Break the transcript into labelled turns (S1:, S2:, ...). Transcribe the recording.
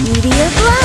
S1: Meteor Blast!